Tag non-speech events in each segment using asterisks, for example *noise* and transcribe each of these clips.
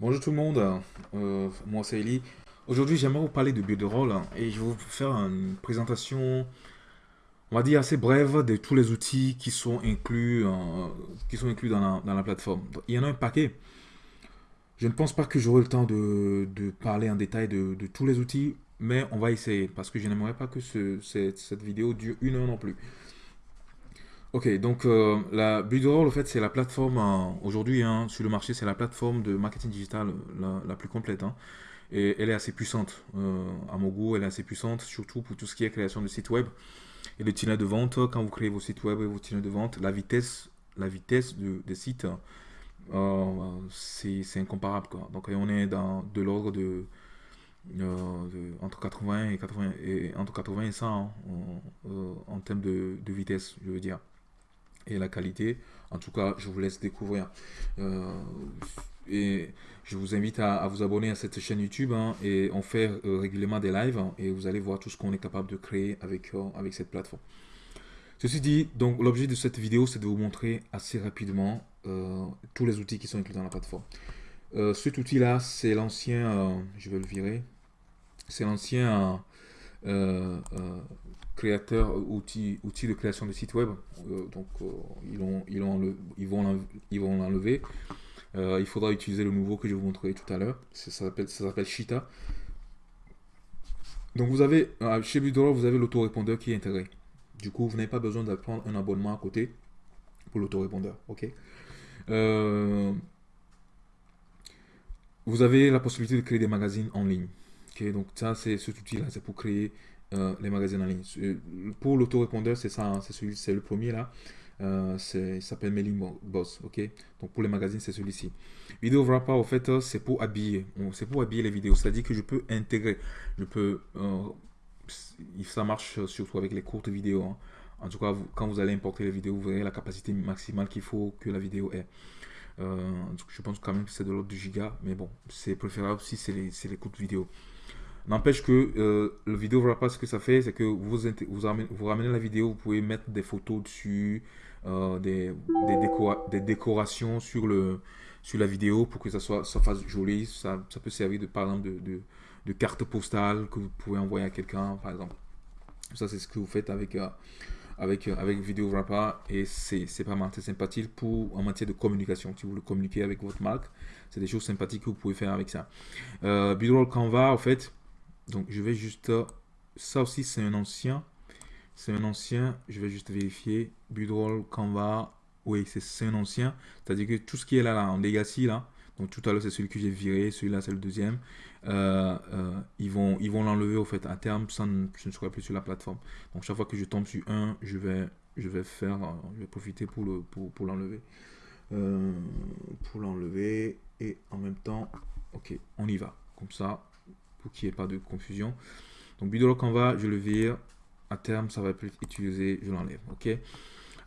Bonjour tout le monde, euh, moi c'est Eli. Aujourd'hui j'aimerais vous parler de Builderall hein, et je vais vous faire une présentation, on va dire assez brève de tous les outils qui sont inclus, euh, qui sont inclus dans la, plateforme. il y en a un paquet. Je ne pense pas que j'aurai le temps de, parler en détail de, tous les outils, mais on va essayer parce que je n'aimerais pas que cette vidéo dure une heure non plus. Ok, donc euh, la Builderall, en fait, c'est la plateforme, euh, aujourd'hui, hein, sur le marché, c'est la plateforme de marketing digital la, plus complète. Hein. et elle est assez puissante. Euh, à mon goût, elle est assez puissante, surtout pour tout ce qui est création de sites web et de tunnels de vente. Quand vous créez vos sites web et vos tunnels de vente, la vitesse, la vitesse des sites, c'est incomparable. Quoi. Donc, on est dans de l'ordre de, entre 80 et 80 et entre 80 et 100 hein, en, termes de, de vitesse, je veux dire et la qualité. En tout cas, je vous laisse découvrir. Euh, et je vous invite à, vous abonner à cette chaîne YouTube hein, et on fait euh, régulièrement des lives hein, et vous allez voir tout ce qu'on est capable de créer avec, euh, avec cette plateforme. Ceci dit, donc l'objet de cette vidéo, c'est de vous montrer assez rapidement tous les outils qui sont inclus dans la plateforme. cet outil-là, c'est l'ancien, je vais le virer, c'est l'ancien créateur, euh, outils, outils de création de site web. Euh, donc, euh, ils, ont, ils, ont ils vont ils vont l'enlever. il faudra utiliser le nouveau que je vous montrerai tout à l'heure. Ça s'appelle Shita. Donc, vous avez, chez Budroll, vous avez l'autorépondeur qui est intégré. Du coup, vous n'avez pas besoin de prendre un abonnement à côté pour l'autorépondeur. OK? Vous avez la possibilité de créer des magazines en ligne. Donc ça, c'est cet outil-là, c'est pour créer euh, les magazines en ligne. Euh, pour l'autorépondeur, c'est ça, hein, c'est c'est le premier là. Euh, il s'appelle Mailing Boss, ok? Donc pour les magazines, c'est celui-ci. Vidéo Wrapper, en fait, euh, c'est pour habiller. C'est pour habiller les vidéos. C'est-à-dire que je peux intégrer. Je peux. ça marche surtout avec les courtes vidéos. Hein. En tout cas, quand vous allez importer les vidéos, vous verrez la capacité maximale qu'il faut que la vidéo ait. je pense quand même que c'est de l'ordre du giga, mais bon, c'est préférable si c'est les, les courtes vidéos. N'empêche que euh, le vidéo pas ce que ça fait, c'est que vous, vous, ramenez, la vidéo, vous pouvez mettre des photos dessus, euh, des, des, décorations sur, le, sur la vidéo pour que ça, soit, ça fasse joli. Ça, ça peut servir de, par exemple de, de, carte postale que vous pouvez envoyer à quelqu'un, par exemple. Ça, c'est ce que vous faites avec, euh, avec, avec Vidéo et c'est pas mal, c'est sympathique pour, en matière de communication. Si vous voulez communiquer avec votre marque, c'est des choses sympathiques que vous pouvez faire avec ça. Euh, Canva, en fait, donc, je vais juste... Ça aussi, c'est un ancien. C'est un ancien. Je vais juste vérifier. Budroll, Canva. Oui, c'est un ancien. C'est-à-dire que tout ce qui est là, là en legacy, là. Donc, tout à l'heure, c'est celui que j'ai viré. Celui-là, c'est le deuxième. Euh, euh, ils vont l'enlever, au fait, à terme. Ça ne, je ne serai plus sur la plateforme. Donc, chaque fois que je tombe sur un, je vais, je vais faire... Je vais profiter pour l'enlever. Pour, l'enlever. Euh, pour l'enlever. Et en même temps, ok, on y va. Comme ça, qu'il n'y ait pas de confusion. Donc Bidolo Canva, je le vire. À terme, ça va être utilisé, je l'enlève. Ok?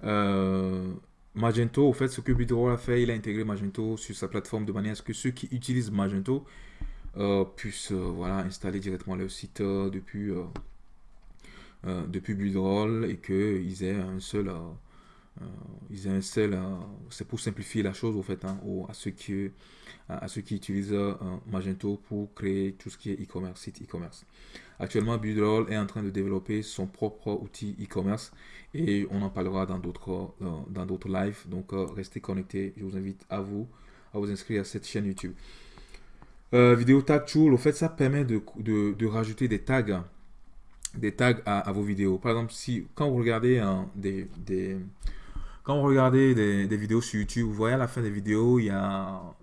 Euh, Magento, au fait, ce que Bidoro a fait, il a intégré Magento sur sa plateforme de manière à ce que ceux qui utilisent Magento euh, puissent euh, voilà, installer directement leur site depuis, depuis Bidroll et qu'ils aient un seul euh, ils installent, c'est pour simplifier la chose au fait, hein, à, ceux qui, à, ceux qui utilisent euh, Magento pour créer tout ce qui est e-commerce, site e-commerce. Actuellement, Budroll est en train de développer son propre outil e-commerce et on en parlera dans d'autres euh, dans d'autres lives. Donc, restez connectés. Je vous invite à vous à vous inscrire à cette chaîne YouTube. vidéo tag tool, au fait, ça permet de, de, rajouter des tags, des tags à, vos vidéos. Par exemple, si quand vous regardez hein, des, des quand vous regardez des, vidéos sur YouTube, vous voyez à la fin des vidéos, il y a,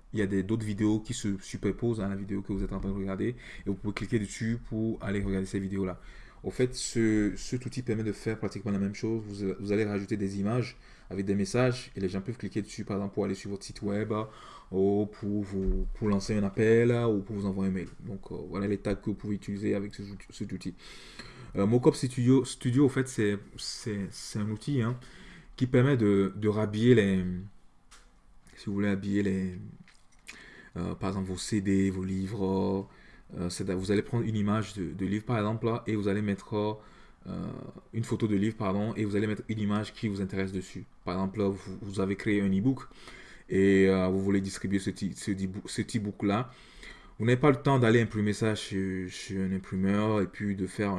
d'autres vidéos qui se superposent à la vidéo que vous êtes en train de regarder. Et vous pouvez cliquer dessus pour aller regarder ces vidéos-là. Au fait, ce, cet outil permet de faire pratiquement la même chose. Vous, allez rajouter des images avec des messages et les gens peuvent cliquer dessus, par exemple, pour aller sur votre site web ou pour, vous, pour lancer un appel ou pour vous envoyer un mail. Donc, euh, voilà les tags que vous pouvez utiliser avec cet outil. Euh, Mockup Studio, Studio, au fait, c'est un outil hein, qui permet de, de rhabiller les... Si vous voulez habiller les... Euh, par exemple, vos CD, vos livres. Euh, vous allez prendre une image de, livre, par exemple, là, et vous allez mettre euh, une photo de livre, pardon, et vous allez mettre une image qui vous intéresse dessus. Par exemple, là, vous, avez créé un e-book, et vous voulez distribuer ce, ce, ce book-là, vous n'avez pas le temps d'aller imprimer ça chez, chez, un imprimeur et puis de faire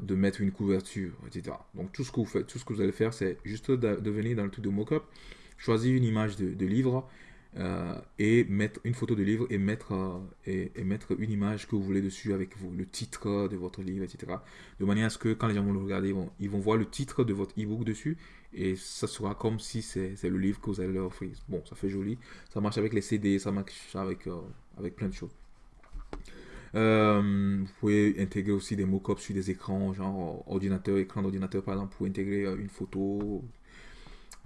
de mettre une couverture, etc. Donc tout ce que vous faites, tout ce que vous allez faire, c'est juste de, venir dans le truc de mockup, choisir une image de, de livre, euh, et mettre une photo de livre et mettre, euh, et, mettre une image que vous voulez dessus avec vous, le titre de votre livre, etc. De manière à ce que quand les gens vont le regarder, ils vont, ils vont voir le titre de votre e-book dessus et ça sera comme si c'est le livre que vous allez leur offrir. Bon, ça fait joli. Ça marche avec les CD, ça marche avec, euh, avec plein de choses. Vous pouvez intégrer aussi des mock-ups sur des écrans, genre ordinateur, écran d'ordinateur par exemple, pour intégrer une photo,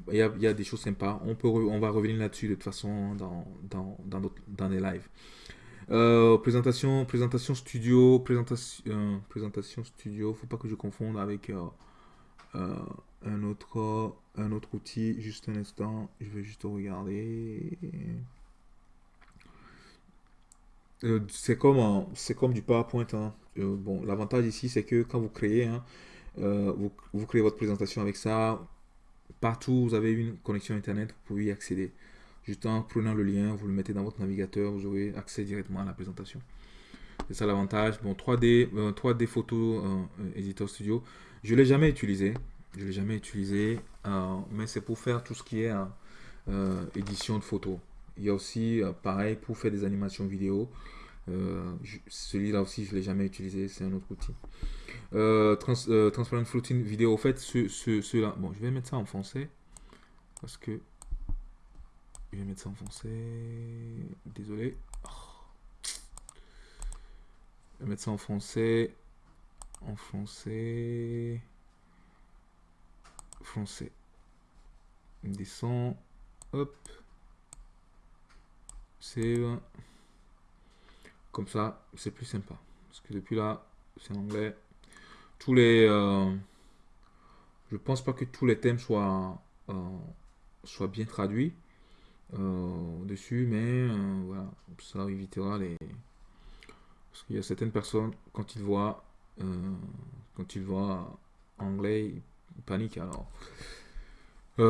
il y, a, des choses sympas. On, peut, on va revenir là-dessus de toute façon dans, dans, dans, les lives. Euh, présentation, présentation studio, présentation, euh, présentation studio, faut pas que je confonde avec euh, un, autre, un autre outil. Juste un instant, je vais juste regarder. C'est comme, c'est comme du PowerPoint. Hein. bon, l'avantage ici, c'est que quand vous créez, hein, vous, vous créez votre présentation avec ça, Partout où vous avez une connexion Internet, vous pouvez y accéder. Juste en prenant le lien, vous le mettez dans votre navigateur, vous aurez accès directement à la présentation. C'est ça l'avantage. Bon, 3D, 3D Photo euh, Editor Studio, je ne l'ai jamais utilisé. Je l'ai jamais utilisé, euh, mais c'est pour faire tout ce qui est euh, édition de photos. Il y a aussi, pareil, pour faire des animations vidéo. Celui-là aussi, je ne l'ai jamais utilisé, c'est un autre outil. Euh, euh, transparent Floating Vidéo. Au fait, ce, ce, là Bon, je vais mettre ça en français. Parce que. Je vais mettre ça en français. Désolé. Je vais mettre ça en français. En français. Français. Descend. Hop. Save. Comme ça, c'est plus sympa. Parce que depuis là, c'est en anglais tous les... Euh, je pense pas que tous les thèmes soient, euh, soient bien traduits euh, dessus, mais voilà, ça évitera les... Parce qu'il y a certaines personnes, quand ils voient, quand ils voient anglais, ils paniquent. Alors,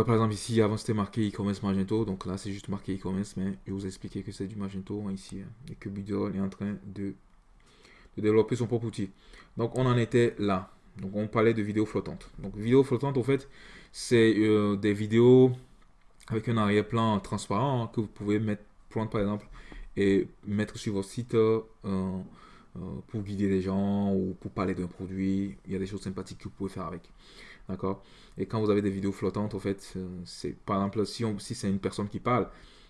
par exemple, ici, avant c'était marqué e-commerce Magento, donc là c'est juste marqué e-commerce, mais je vous ai que c'est du Magento hein, ici, hein, et que Bidol est en train de, développer son propre outil. Donc on en était là. Donc on parlait de vidéos flottantes. Donc vidéos flottantes, en fait, c'est euh, des vidéos avec un arrière-plan transparent que vous pouvez mettre, prendre par exemple et mettre sur votre site euh, euh, pour guider les gens ou pour parler d'un produit. Il y a des choses sympathiques que vous pouvez faire avec. D'accord? Et quand vous avez des vidéos flottantes, en fait, c'est par exemple si, si c'est une personne qui parle,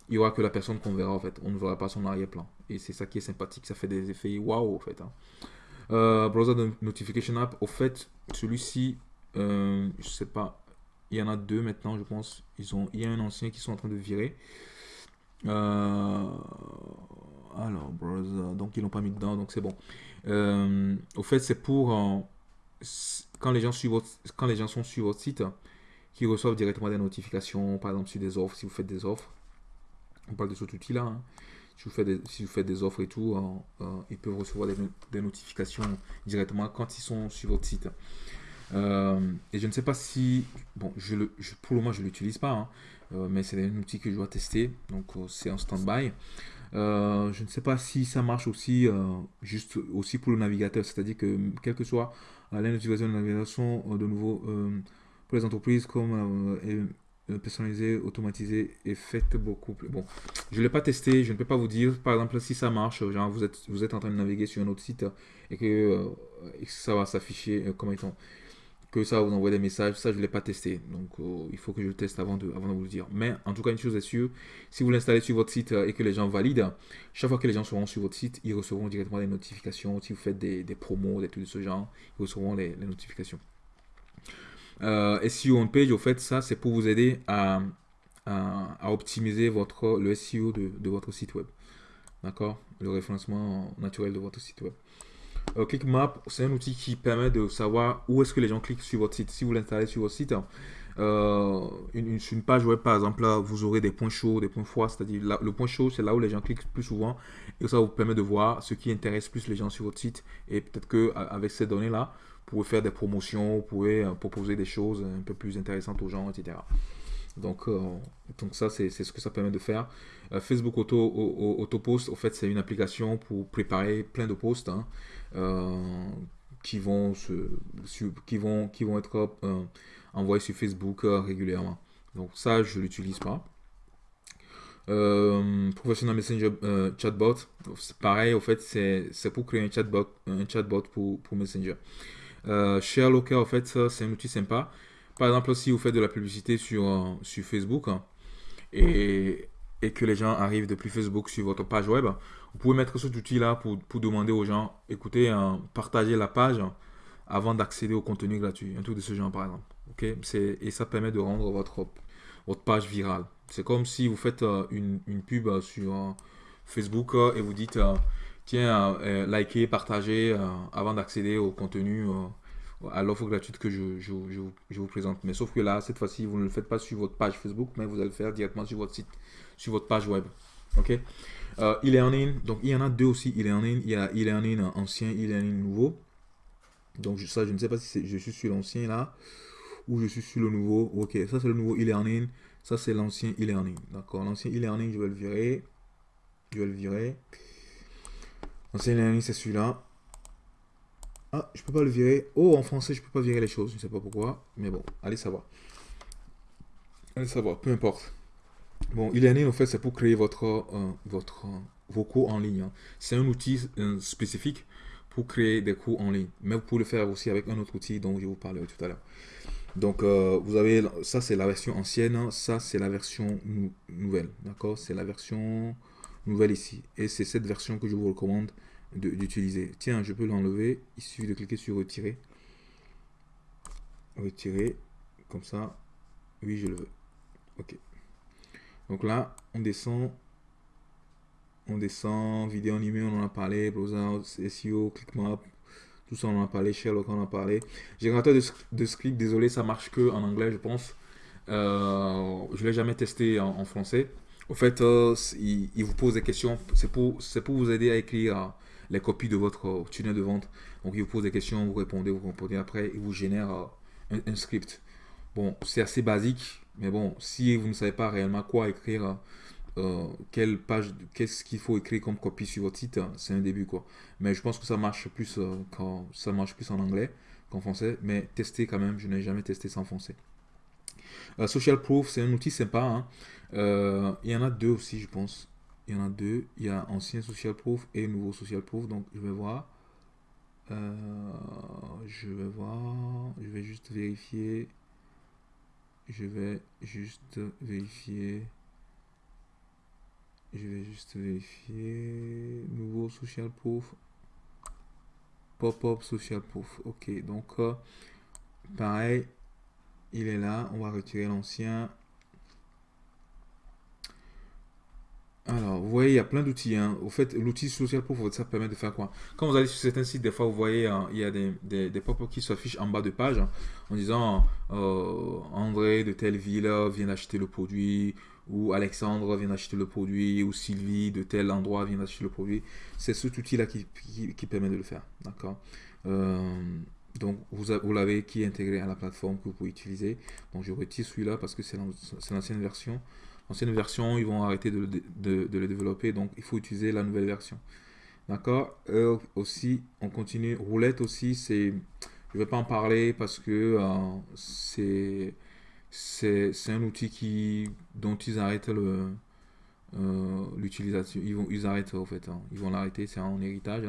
il n'y aura que la personne qu'on verra en fait. On ne verra pas son arrière-plan. Et c'est ça qui est sympathique. Ça fait des effets waouh en fait. Hein. Euh, browser de Notification App, au fait, celui-ci, euh, je sais pas, il y en a deux maintenant, je pense. Ils ont, il y a un ancien qui sont en train de virer. Euh, alors, browser, donc ils l'ont pas mis dedans, donc c'est bon. au fait, c'est pour quand les gens suivent quand les gens sont sur votre site, qui reçoivent directement des notifications, par exemple sur des offres, si vous faites des offres. On parle de cet outil-là. Hein si vous faites des, si vous faites des offres et tout, euh, euh, ils peuvent recevoir des, notifications directement quand ils sont sur votre site. Euh, et je ne sais pas si, bon, je le, pour le moment je ne l'utilise pas, hein, mais c'est un outil que je dois tester, donc c'est en stand-by. je ne sais pas si ça marche aussi, juste aussi pour le navigateur, c'est-à-dire que quelle que soit la notification de navigation, de nouveau, pour les entreprises comme personnalisé, automatisé et faites beaucoup plus. Bon, je ne l'ai pas testé, je ne peux pas vous dire, par exemple, si ça marche, genre vous êtes, vous êtes en train de naviguer sur un autre site et que, euh, ça va s'afficher euh, comme étant que ça vous envoie des messages, ça je ne l'ai pas testé, donc euh, il faut que je le teste avant de, avant de vous le dire. Mais en tout cas, une chose est sûre, si vous l'installez sur votre site et que les gens valident, chaque fois que les gens seront sur votre site, ils recevront directement des notifications. Si vous faites des, promos, des trucs de ce genre, ils recevront les, notifications. Euh, SEO on page, au fait, ça, c'est pour vous aider à, à, optimiser votre, le SEO de, de votre site web. D'accord? Le référencement naturel de votre site web. Euh, ClickMap, c'est un outil qui permet de savoir où est-ce que les gens cliquent sur votre site. Si vous l'installez sur votre site, euh, une, page web, par exemple, là, vous aurez des points chauds, des points froids. C'est-à-dire, le point chaud, c'est là où les gens cliquent plus souvent. Et ça vous permet de voir ce qui intéresse plus les gens sur votre site. Et peut-être qu'avec ces données-là, pouvez faire des promotions, vous pouvez euh, proposer des choses un peu plus intéressantes aux gens, etc. Donc, donc ça, c'est ce que ça permet de faire. Facebook Auto, Auto Post, fait, c'est une application pour préparer plein de posts hein, qui, vont qui, vont, qui vont être envoyés sur Facebook régulièrement. Donc ça, je ne l'utilise pas. Euh, Professional Messenger euh, Chatbot, c'est pareil, au fait, c'est pour créer un chatbot, un chatbot pour, Messenger. Euh, Share Local, en fait, c'est un outil sympa. Par exemple, si vous faites de la publicité sur, euh, sur Facebook hein, et, et, que les gens arrivent depuis Facebook sur votre page web, vous pouvez mettre cet outil-là pour, pour, demander aux gens, écoutez, hein, partagez la page avant d'accéder au contenu gratuit. Un truc de ce genre, par exemple. ok? Et ça permet de rendre votre, votre page virale. C'est comme si vous faites euh, une, une, pub euh, sur Facebook et vous dites tiens, likez, partagez avant d'accéder au contenu, à l'offre gratuite que je, je, je, vous présente. Mais sauf que là, cette fois-ci, vous ne le faites pas sur votre page Facebook, mais vous allez le faire directement sur votre site, sur votre page web. Ok? Il est en ligne, donc il y en a deux aussi. Il est en ligne, il y a il est en ligne ancien, il est en ligne nouveau. Donc ça, je ne sais pas si je suis sur l'ancien là ou je suis sur le nouveau. Ok, ça c'est le nouveau il est en ligne. Ça, c'est l'ancien e-learning. D'accord L'ancien e-learning, je vais le virer. Je vais le virer. L'ancien e-learning, c'est celui-là. Ah, je peux pas le virer. Oh, en français, je peux pas virer les choses. Je ne sais pas pourquoi. Mais bon, allez savoir. Allez savoir, peu importe. Bon, e-learning, en fait, c'est pour créer votre, euh, votre, vos cours en ligne. Hein. C'est un outil euh, spécifique pour créer des cours en ligne. Mais vous pouvez le faire aussi avec un autre outil dont je vous parlerai tout à l'heure. Donc, euh, vous avez, ça c'est la version ancienne, ça c'est la version nouvelle, d'accord? C'est la version nouvelle ici. Et c'est cette version que je vous recommande d'utiliser. Tiens, je peux l'enlever, il suffit de cliquer sur retirer. Retirer, comme ça, oui je le veux. Ok. Donc là, on descend, on descend, vidéo animée, on en a parlé, browser, SEO, ClickMap, tout ça, on en a parlé. Sherlock, on en a parlé. Générateur de, de, script, désolé, ça marche que en anglais, je pense. Euh, je ne l'ai jamais testé en, français. Au fait, euh, il, vous pose des questions. C'est pour, pour vous aider à écrire euh, les copies de votre tunnel de vente. Donc, il vous pose des questions, vous répondez, vous répondez après, il vous génère un, script. Bon, c'est assez basique, mais bon, si vous ne savez pas réellement quoi écrire, euh, quelle page, qu'est-ce qu'il faut écrire comme copie sur votre site, c'est un début quoi. Mais je pense que ça marche plus euh, quand ça marche plus en anglais qu'en français, mais tester quand même, je n'ai jamais testé en français. Euh, Social Proof, c'est un outil sympa. Hein. il y en a deux aussi, je pense. Il y en a deux. Il y a ancien Social Proof et nouveau Social Proof. Donc je vais voir. je vais voir. Je vais juste vérifier. Je vais juste vérifier. Je vais juste vérifier. Nouveau social proof. Pop-up social proof. Ok, donc euh, pareil, il est là. On va retirer l'ancien. Alors, vous voyez, il y a plein d'outils. Hein. Au fait, l'outil social proof, ça permet de faire quoi? Quand vous allez sur certains sites, des fois, vous voyez, hein, il y a des, des, pop-up qui s'affichent en bas de page hein, en disant euh, André de telle ville vient d'acheter le produit ou Alexandre vient d'acheter le produit, ou Sylvie de tel endroit vient d'acheter le produit. C'est cet outil-là qui, permet de le faire. Euh, Donc, vous, vous l'avez qui est intégré à la plateforme que vous pouvez utiliser. Donc, je retire celui-là parce que c'est l'ancienne version. L'ancienne version, ils vont arrêter de, de, de, le développer. Donc, il faut utiliser la nouvelle version. D'accord? Euh, Aussi, on continue. Roulette aussi, c'est... Je ne vais pas en parler parce que euh, c'est un outil qui, dont ils arrêtent le, euh, l'utilisation. Ils, vont, ils arrêtent en fait. Hein. Ils vont l'arrêter, c'est en héritage.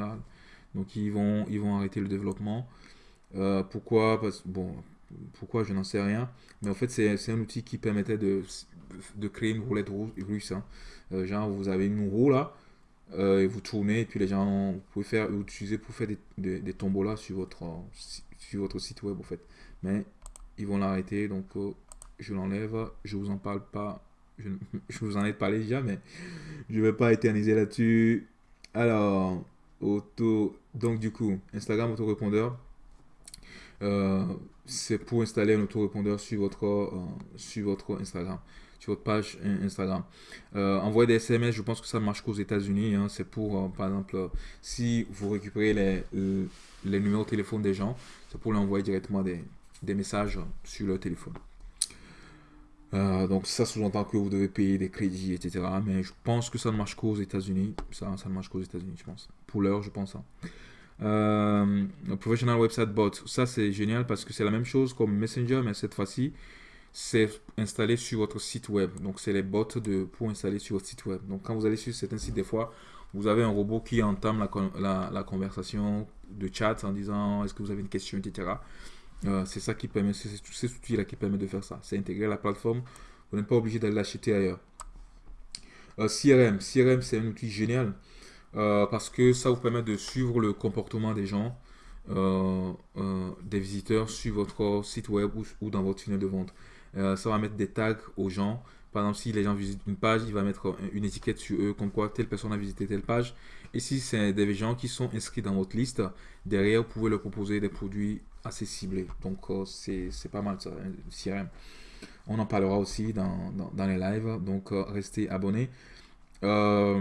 Donc ils vont, ils vont arrêter le développement. Pourquoi? Parce, Bon, pourquoi? Je n'en sais rien. Mais en fait, c'est un outil qui permettait de, de créer une roulette russe. Hein. Euh, genre, vous avez une roue là, et vous tournez, et puis les gens, vous pouvez faire, utiliser pour faire des, des, des tombolas sur votre, sur votre site web en fait. Mais ils vont l'arrêter, donc je l'enlève, je vous en parle pas, *laughs* je, vous en ai parlé déjà, mais je vais pas éterniser là-dessus. Alors, auto, donc du coup, Instagram autorépondeur, euh, c'est pour installer un autorépondeur sur votre, euh, sur votre Instagram, sur votre page Instagram. Euh, envoyer des SMS, je pense que ça marche qu'aux États-Unis. Hein. c'est pour, par exemple, si vous récupérez les, numéros de téléphone des gens, c'est pour leur envoyer directement des, messages sur leur téléphone. Euh, donc ça sous-entend que vous devez payer des crédits, etc. Mais je pense que ça ne marche qu'aux États-Unis. Ça, ça ne marche qu'aux États-Unis, je pense. Pour l'heure, je pense. Hein. Euh, professional Website Bot, ça c'est génial parce que c'est la même chose comme Messenger, mais cette fois-ci, c'est installé sur votre site web. Donc c'est les bots de, pour installer sur votre site web. Donc quand vous allez sur certains sites, des fois, vous avez un robot qui entame la, conversation de chat en disant est-ce que vous avez une question, etc. Euh, c'est ça qui permet, c'est cet outil-là qui permet de faire ça. C'est intégrer la plateforme. Vous n'êtes pas obligé d'aller l'acheter ailleurs. Euh, CRM, CRM c'est un outil génial euh, parce que ça vous permet de suivre le comportement des gens, des visiteurs sur votre site web ou, dans votre tunnel de vente. Ça va mettre des tags aux gens. Par exemple, si les gens visitent une page, il va mettre une étiquette sur eux comme quoi telle personne a visité telle page. Et si c'est des gens qui sont inscrits dans votre liste, derrière, vous pouvez leur proposer des produits assez ciblés. Donc, euh, c'est pas mal ça, CRM. On en parlera aussi dans, dans, les lives, donc euh, restez abonnés. Euh,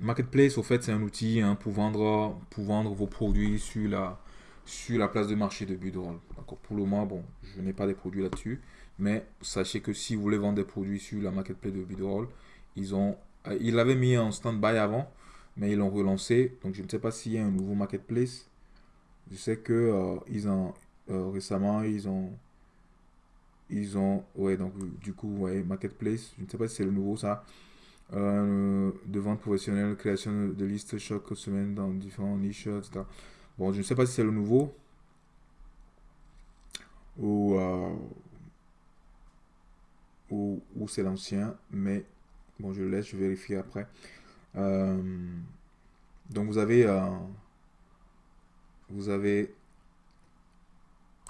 Marketplace, au fait, c'est un outil hein, pour, vendre, pour vendre vos produits sur la, sur la place de marché de Budroll. Pour le moment, bon, je n'ai pas des produits là-dessus, mais sachez que si vous voulez vendre des produits sur la Marketplace de Budroll, ils ont, ils l'avaient mis en stand-by avant, mais ils l'ont relancé. Donc, je ne sais pas s'il y a un nouveau Marketplace. Je sais que euh, ils ont euh, récemment ils ont ils ont ouais donc du coup ouais marketplace. Je ne sais pas si c'est le nouveau ça. Euh, de vente professionnelle, création de listes chaque semaine dans différents niches, etc. Bon, je ne sais pas si c'est le nouveau ou, ou, c'est l'ancien, mais bon, je le laisse, je vérifie après. donc vous avez vous avez...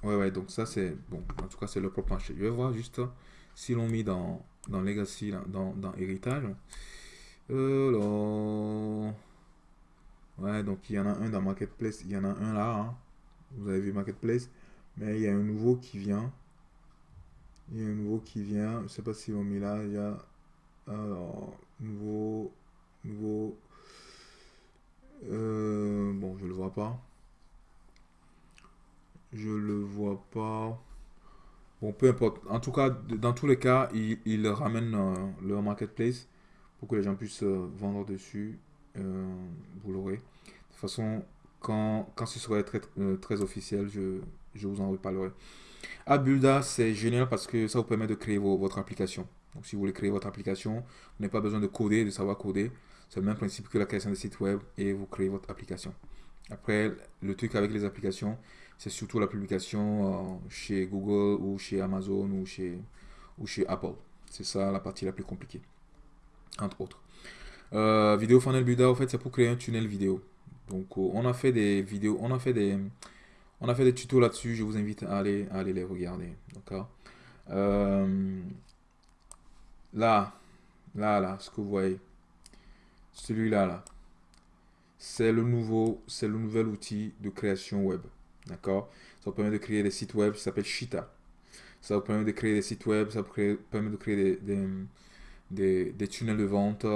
Ouais, ouais, donc ça c'est... Bon, en tout cas c'est le propre marché. Je vais voir juste si l'on mis dans, dans Legacy, dans, dans Héritage. Euh, ouais, donc il y en a un dans Marketplace, il y en a un là. Hein. Vous avez vu Marketplace. Mais il y a un nouveau qui vient. Il y a un nouveau qui vient. Je sais pas si on mis là. Il y a... Alors, nouveau... Nouveau... Euh, bon, je le vois pas. Je le vois pas. Bon, peu importe. En tout cas, dans tous les cas, ils, ramènent euh, leur marketplace pour que les gens puissent euh, vendre dessus. Vous l'aurez. De toute façon, quand, quand ce sera très, très officiel, je, je vous en reparlerai. Abulda, c'est génial parce que ça vous permet de créer votre application. Donc, si vous voulez créer votre application, vous n'avez pas besoin de coder, de savoir coder. C'est le même principe que la création de site web et vous créez votre application. Après, le truc avec les applications, c'est surtout la publication euh, chez Google ou chez Amazon ou chez, ou chez Apple. C'est ça la partie la plus compliquée, entre autres. Euh, vidéo funnel builder, en fait, c'est pour créer un tunnel vidéo. Donc, euh, on a fait des vidéos, on a fait des, on a fait des tutos là-dessus. Je vous invite à aller, les regarder. D'accord? là, là, là, ce que vous voyez, celui-là, là, c'est le nouveau, c'est le nouvel outil de création web. D'accord? Ça permet de créer des sites web, ça s'appelle Shita. Ça vous permet de créer des sites web, ça vous permet de créer des, des, tunnels de vente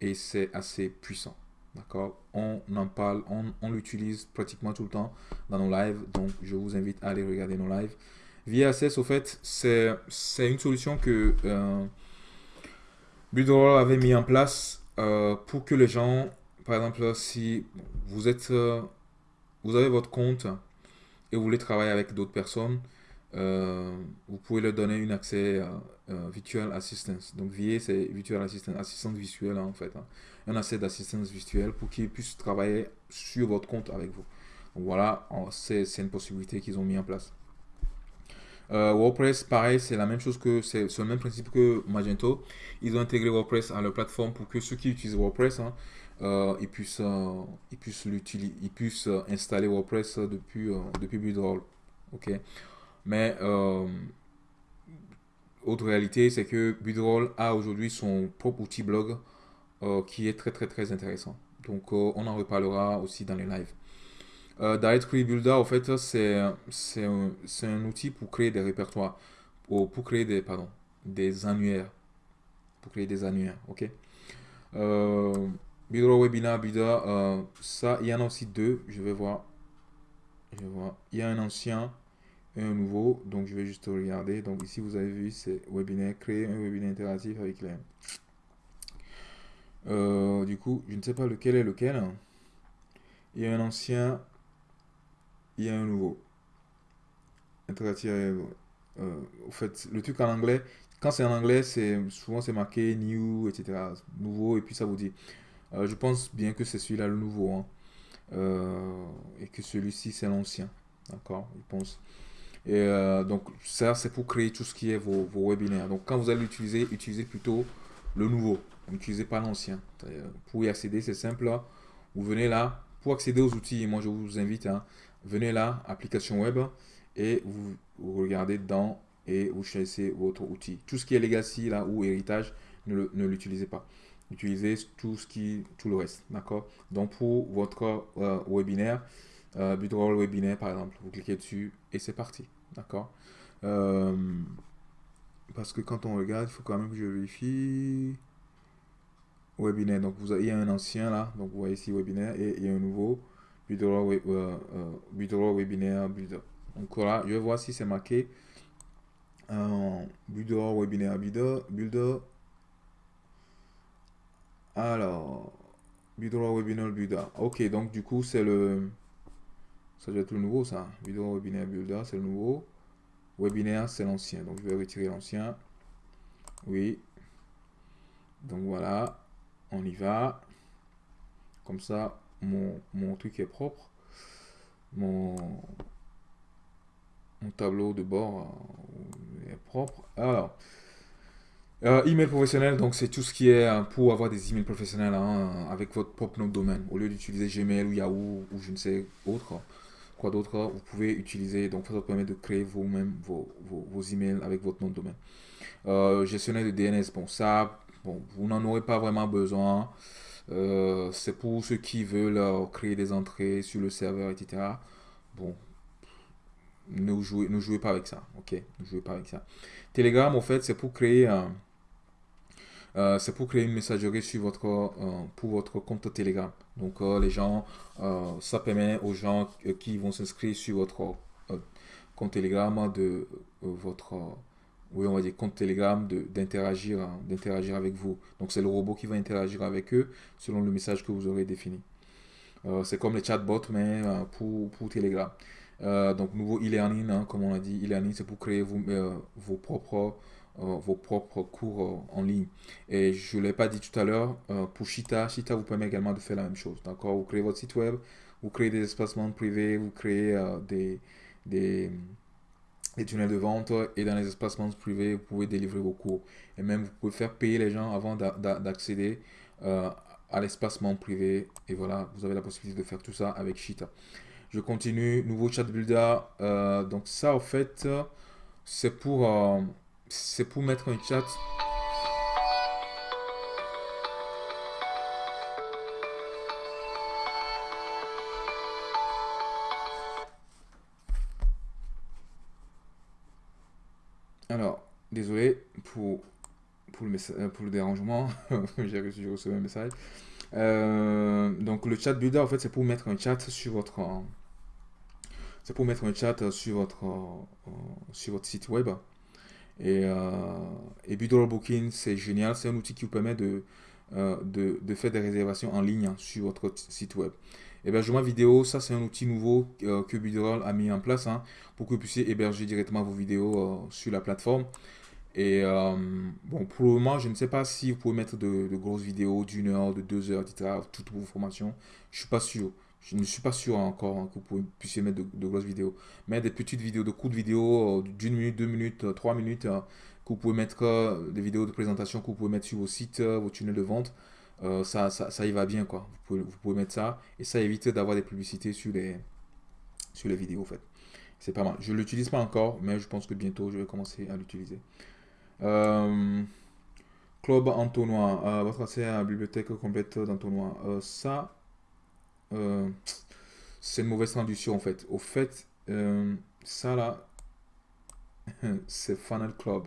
et c'est assez puissant. D'accord? On en parle, on, l'utilise pratiquement tout le temps dans nos lives, donc je vous invite à aller regarder nos lives. VSS, au fait, c'est une solution que euh, avait mis en place euh, pour que les gens, par exemple, si vous êtes, euh, vous avez votre compte et vous voulez travailler avec d'autres personnes, euh, vous pouvez leur donner un accès Virtual Assistance. Donc VA, c'est Virtual Assistant, assistante visuelle en fait. Hein. Un accès d'assistance visuelle pour qu'ils puissent travailler sur votre compte avec vous. Voilà, c'est une possibilité qu'ils ont mis en place. Euh, WordPress, pareil, c'est la même chose que c'est le même principe que Magento. Ils ont intégré WordPress à leur plateforme pour que ceux qui utilisent WordPress, hein, euh, ils puissent, euh, ils puissent, ils puissent installer WordPress depuis, depuis. Ok? Mais autre réalité, c'est que Budroll a aujourd'hui son propre outil blog qui est très très très intéressant. Donc on en reparlera aussi dans les lives. Directory Builder, en fait, c'est un, un, outil pour créer des répertoires, pour, créer des, pardon, des annuaires. Pour créer des annuaires, ok? Webinar, euh, ça, il y en a aussi deux. Je vais voir. Je vais voir. Il y a un ancien et un nouveau. Donc, je vais juste regarder. Donc, ici, vous avez vu, c'est webinaire, créer un webinaire interactif avec les... Euh, du coup, je ne sais pas lequel est lequel. Il y a un ancien, il y a un nouveau. Euh, au fait, le truc en anglais, quand c'est en anglais, c'est souvent c'est marqué new, etc. Nouveau, et puis ça vous dit. Euh, je pense bien que c'est celui-là le nouveau. Hein. Euh, et que celui-ci, c'est l'ancien. D'accord Je pense. Et donc, ça, c'est pour créer tout ce qui est vos, vos webinaires. Donc, quand vous allez l'utiliser, utilisez plutôt le nouveau. N'utilisez pas l'ancien. Pour y accéder, c'est simple. Vous venez là. Pour accéder aux outils, moi, je vous invite, hein, venez là, application web, et vous, regardez dans et vous choisissez votre outil. Tout ce qui est legacy là ou héritage, ne l'utilisez pas. Utilisez tout ce qui, tout le reste, d'accord? Donc pour votre euh, webinaire, euh, webinaire par exemple, vous cliquez dessus et c'est parti, d'accord? Euh, Parce que quand on regarde, il faut quand même que je vérifie webinaire. Donc vous avez, il y a un ancien là, donc vous voyez ici webinaire et il y a un nouveau Budroll euh, euh webinaire builder. Donc voilà, je vais voir si c'est marqué euh, Webinaire Builder, Builder. Alors, Builder, Webinaire Builder. Ok, donc du coup, c'est le. Ça doit être le nouveau, ça. Builder, Webinaire Builder, c'est le nouveau. Webinaire, c'est l'ancien. Donc, je vais retirer l'ancien. Oui. Donc, voilà. On y va. Comme ça, mon, mon truc est propre. Mon, mon tableau de bord euh, est propre. Alors, euh, email professionnel, donc c'est tout ce qui est euh, pour avoir des emails professionnels hein, avec votre propre nom de domaine. Au lieu d'utiliser Gmail ou Yahoo ou je ne sais autre, quoi d'autre, vous pouvez utiliser, donc ça vous permet de créer vous-même vos, vos, emails avec votre nom de domaine. Euh, gestionnaire de DNS, bon ça, bon, vous n'en aurez pas vraiment besoin. c'est pour ceux qui veulent créer des entrées sur le serveur, etc. Bon, ne jouez, ne jouez pas avec ça. Ok, ne jouez pas avec ça. Telegram, en fait, c'est pour créer un, euh, c'est pour créer une messagerie sur votre, euh, pour votre compte Telegram. Donc, euh, les gens, ça permet aux gens qui vont s'inscrire sur votre compte Telegram de votre, oui, on va dire compte Telegram, d'interagir, d'interagir avec vous. Donc, c'est le robot qui va interagir avec eux selon le message que vous aurez défini. c'est comme les chatbots, mais pour, pour Telegram. Donc, nouveau e-learning, hein, comme on a dit, e-learning, c'est pour créer vous, vos, propres, vos propres cours en ligne. Et je ne l'ai pas dit tout à l'heure, pour Shita, Shita vous permet également de faire la même chose. D'accord? Vous créez votre site web, vous créez des espacements privés, vous créez des, des, tunnels de vente et dans les espacements privés, vous pouvez délivrer vos cours. Et même, vous pouvez faire payer les gens avant d'accéder à l'espacement privé. Et voilà, vous avez la possibilité de faire tout ça avec Shita. Je continue, nouveau chat builder. Euh, donc ça, en fait, c'est pour, euh, c'est pour mettre un chat. Alors, désolé pour, pour, le, euh, pour le dérangement. *laughs* J'ai reçu, reçu un message. donc le chat builder, en fait, c'est pour mettre un chat sur votre c'est pour mettre un chat sur votre, euh, sur votre site web. Et, euh, et Booking, c'est génial. C'est un outil qui vous permet de, euh, de, de, faire des réservations en ligne sur votre site web. Hébergement vidéo, ça c'est un outil nouveau euh, que Bidroll a mis en place hein, pour que vous puissiez héberger directement vos vidéos sur la plateforme. Et bon, pour le moment, je ne sais pas si vous pouvez mettre de, de grosses vidéos d'une heure, de deux heures, etc. Toutes vos formations. Je suis pas sûr. Je ne suis pas sûr encore hein, que vous puissiez mettre de, grosses vidéos. Mais des petites vidéos, de courtes vidéos euh, d'une minute, deux minutes, euh, trois minutes, euh, que vous pouvez mettre, des vidéos de présentation que vous pouvez mettre sur vos sites, vos tunnels de vente. ça, ça, ça, y va bien quoi. Vous pouvez, vous pouvez mettre ça et ça évite d'avoir des publicités sur les, sur les vidéos en fait. C'est pas mal. Je ne l'utilise pas encore, mais je pense que bientôt je vais commencer à l'utiliser. Club entonnoir, votre accès à la bibliothèque complète d'entonnoir. ça, euh, c'est une mauvaise traduction en fait. Au fait, euh, ça là, *laughs* c'est Funnel Club.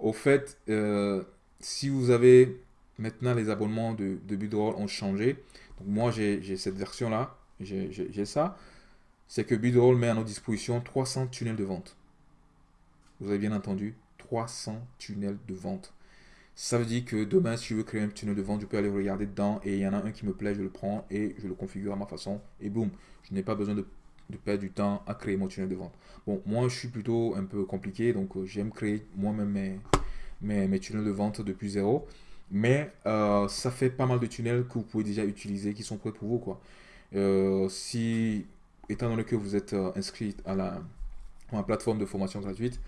Au fait, euh, si vous avez maintenant les abonnements de, de Budroll ont changé, moi j'ai cette version là, j'ai ça. c'est que Bidroll met à notre disposition 300 tunnels de vente. Vous avez bien entendu, 300 tunnels de vente. Ça veut dire que demain, si je veux créer un tunnel de vente, je peux aller regarder dedans et il y en a un qui me plaît, je le prends et je le configure à ma façon et boum, je n'ai pas besoin de, perdre du temps à créer mon tunnel de vente. Bon, moi, je suis plutôt un peu compliqué, donc euh, j'aime créer moi-même mes, tunnels de vente depuis zéro. Mais euh, ça fait pas mal de tunnels que vous pouvez déjà utiliser, qui sont prêts pour vous. Quoi. Euh, si, étant donné que vous êtes inscrit à la, plateforme de formation gratuite,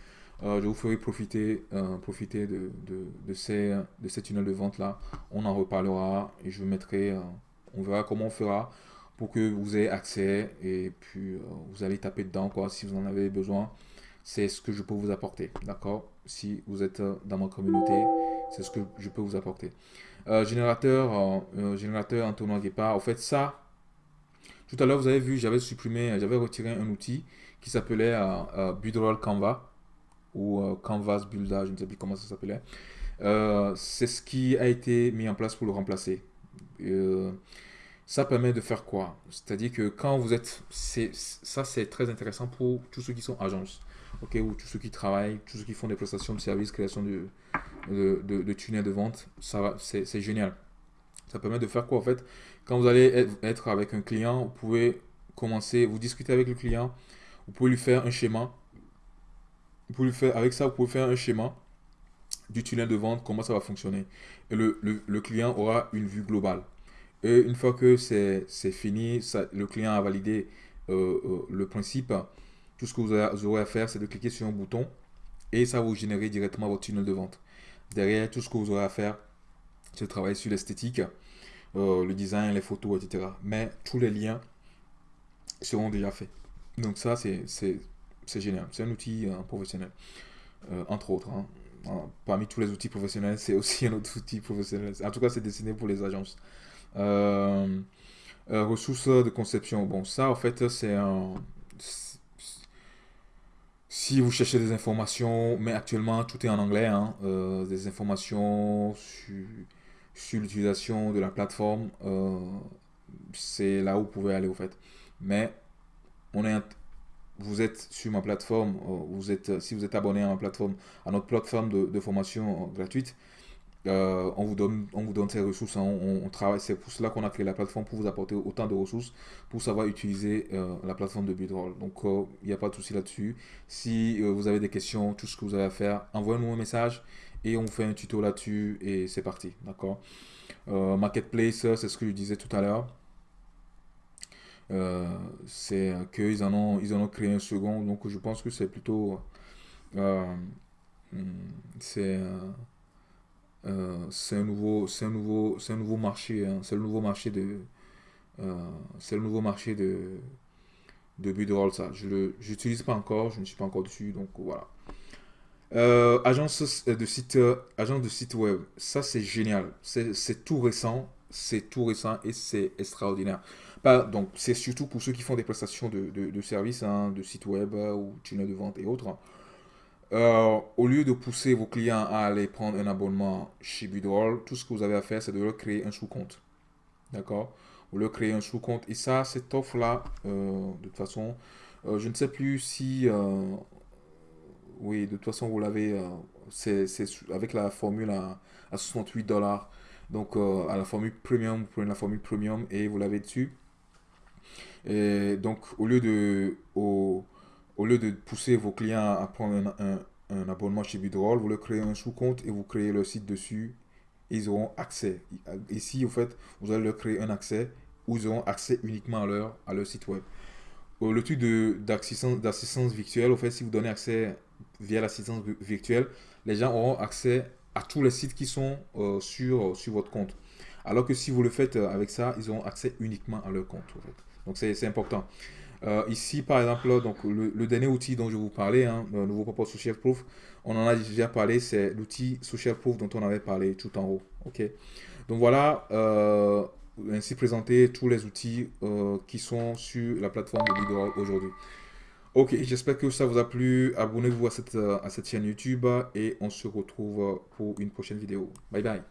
je vous ferai profiter, euh, profiter de, de, ces, de ces tunnels de vente là. On en reparlera et je mettrai, euh, on verra comment on fera pour que vous ayez accès et puis vous allez taper dedans quoi si vous en avez besoin. C'est ce que je peux vous apporter, d'accord? Si vous êtes dans ma communauté, c'est ce que je peux vous apporter. générateur, générateur Antonio Guépard, en fait ça, tout à l'heure vous avez vu, j'avais supprimé, j'avais retiré un outil qui s'appelait Budroll Canva ou euh, Canvas Builder, je ne sais plus comment ça s'appelait. Euh, c'est ce qui a été mis en place pour le remplacer. Euh, ça permet de faire quoi? C'est-à-dire que quand vous êtes... Ça, c'est très intéressant pour tous ceux qui sont agences, ok, ou tous ceux qui travaillent, tous ceux qui font des prestations de services, création de, de, de, de tunnels de vente. C'est génial. Ça permet de faire quoi en fait? Quand vous allez être avec un client, vous pouvez commencer, vous discutez avec le client, vous pouvez lui faire un schéma vous pouvez faire, avec ça, vous pouvez faire un schéma du tunnel de vente, comment ça va fonctionner. Et le, le, client aura une vue globale. Et une fois que c'est fini, ça, le client a validé euh, euh, le principe, tout ce que vous, aurez à faire, c'est de cliquer sur un bouton et ça vous générer directement votre tunnel de vente. Derrière, tout ce que vous aurez à faire, c'est de travailler sur l'esthétique, euh, le design, les photos, etc. Mais tous les liens seront déjà faits. Donc ça, c'est c'est génial. C'est un outil euh, professionnel, euh, entre autres. Hein. Parmi tous les outils professionnels, c'est aussi un autre outil professionnel. En tout cas, c'est destiné pour les agences. Euh, ressources de conception. Bon, ça, en fait, c'est un... Si vous cherchez des informations, mais actuellement, tout est en anglais, hein, des informations sur, sur l'utilisation de la plateforme, c'est là où vous pouvez aller, au fait. Mais on est vous êtes sur ma plateforme, euh, vous êtes, si vous êtes abonné à ma plateforme, à notre plateforme de, formation euh, gratuite, euh, on, vous donne, on vous donne ces ressources, hein. on, travaille, c'est pour cela qu'on a créé la plateforme, pour vous apporter autant de ressources, pour savoir utiliser la plateforme de Bidroll. Donc, il n'y a pas de souci là-dessus. Si vous avez des questions, tout ce que vous avez à faire, envoyez-nous un message et on fait un tuto là-dessus et c'est parti, d'accord? Marketplace, c'est ce que je disais tout à l'heure. Euh, c'est qu'ils en, ont, ils en ont créé un second. Donc je pense que c'est plutôt... Euh, hmm, c'est euh, c'est un nouveau c'est un nouveau c'est un nouveau marché hein. c'est le nouveau marché de c'est le nouveau marché de de Budroll ça je le j'utilise pas encore je ne suis pas encore dessus donc voilà agence de site agence de site web ça c'est génial c'est tout récent c'est tout récent et c'est extraordinaire donc, c'est surtout pour ceux qui font des prestations de, de, services, hein, de sites web euh, ou tunnels de vente et autres. Euh, au lieu de pousser vos clients à aller prendre un abonnement chez Bidroll, tout ce que vous avez à faire, c'est de leur créer un sous-compte. D'accord? Vous leur créez un sous-compte. Et ça, cette offre-là, euh, de toute façon, je ne sais plus si... oui, de toute façon, vous l'avez... c'est avec la formule à, à 68 dollars. Donc, à la formule premium, vous prenez la formule premium et vous l'avez dessus. Et donc, au lieu de, pousser vos clients à prendre un, abonnement chez Bidroll, vous leur créez un sous-compte et vous créez leur site dessus. ils auront accès. Ici, au fait, vous allez leur créer un accès où ils auront accès uniquement à leur, site web. Le truc d'assistance virtuelle, au fait, si vous donnez accès via l'assistance virtuelle, les gens auront accès à tous les sites qui sont euh, sur, votre compte. Alors que si vous le faites euh, avec ça, ils auront accès uniquement à leur compte. Donc c'est important. Euh, ici, par exemple, donc, le, dernier outil dont je vous parlais, hein, le nouveau propos Social Proof, on en a déjà parlé, c'est l'outil Social Proof dont on avait parlé tout en haut. ok Donc voilà, euh, ainsi présenté tous les outils euh, qui sont sur la plateforme de aujourd'hui. Ok, j'espère que ça vous a plu. Abonnez-vous à cette, à cette chaîne YouTube et on se retrouve pour une prochaine vidéo. Bye bye.